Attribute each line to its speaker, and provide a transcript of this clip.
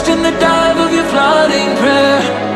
Speaker 1: lost in the dive of your flooding prayer.